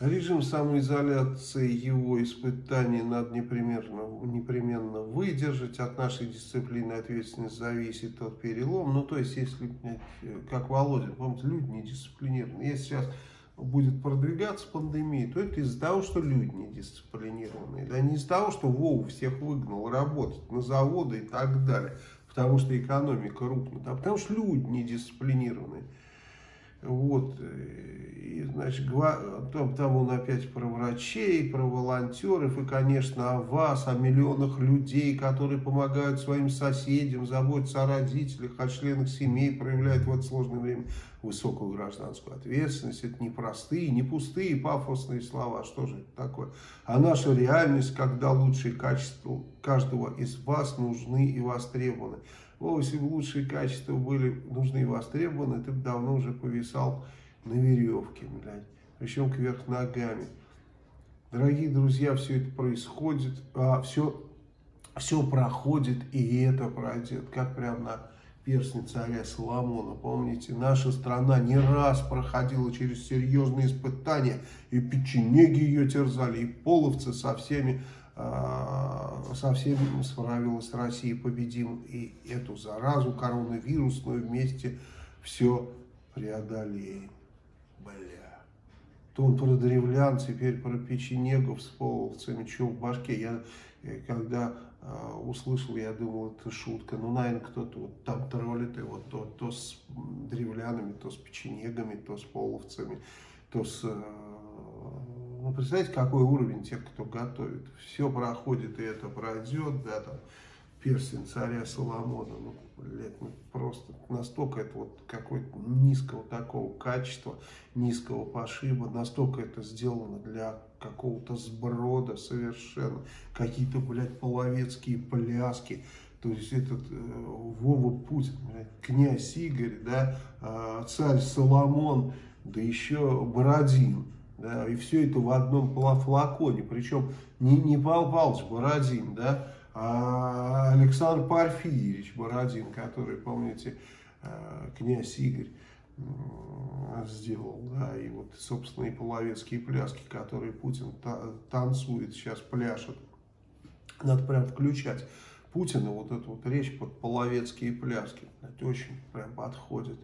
Режим самоизоляции, его испытаний надо непременно, непременно выдержать. От нашей дисциплины ответственность зависит от перелом. Ну, то есть, если, как Володин, помните, люди недисциплинированы. Если сейчас будет продвигаться пандемия, то это из-за того, что люди недисциплинированные. Да не из-за того, что Вову всех выгнал работать на заводы и так далее. Потому что экономика рухнет. А потому что люди недисциплинированные. Вот, и, значит, там, там он опять про врачей, про волонтеров, и, конечно, о вас, о миллионах людей, которые помогают своим соседям, заботятся о родителях, о членах семей, проявляют в это сложное время высокую гражданскую ответственность. Это не простые, не пустые пафосные слова, что же это такое? А наша реальность, когда лучшие качества каждого из вас нужны и востребованы. Бы лучшие качества были нужны и востребованы, ты бы давно уже повисал на веревке, блядь. Причем кверх ногами. Дорогие друзья, все это происходит, а, все, все проходит, и это пройдет, как прям на перстне царя Соломона. Помните, наша страна не раз проходила через серьезные испытания, и печенеги ее терзали, и половцы со всеми а, со всем справилась Россия победим и эту заразу коронавирусную вместе все преодолеем. Бля. То он про древлян, теперь про печенегов с половцами, что в башке. Я э, когда э, услышал, я думал, это шутка. Ну, наверное, кто-то вот там троллит его то, то с древлянами, то с печенегами, то с половцами, то с... Э, ну, представляете, какой уровень тех, кто готовит. Все проходит, и это пройдет, да, там, перстень царя Соломона. Ну, блядь, ну, просто настолько это вот какое-то низкого такого качества, низкого пошиба, настолько это сделано для какого-то сброда совершенно. Какие-то, блядь, половецкие пляски. То есть этот э, Вова Путин, блядь, князь Игорь, да, э, царь Соломон, да еще Бородин. Да, и все это в одном флаконе. Причем не, не Павел Павлович Бородин, да, а Александр Порфирьевич Бородин, который, помните, э, князь Игорь сделал, да, и вот, собственно, и половецкие пляски, которые Путин танцует, сейчас пляшет. Надо прям включать Путина, вот эту вот речь под половецкие пляски. Это очень прям подходит.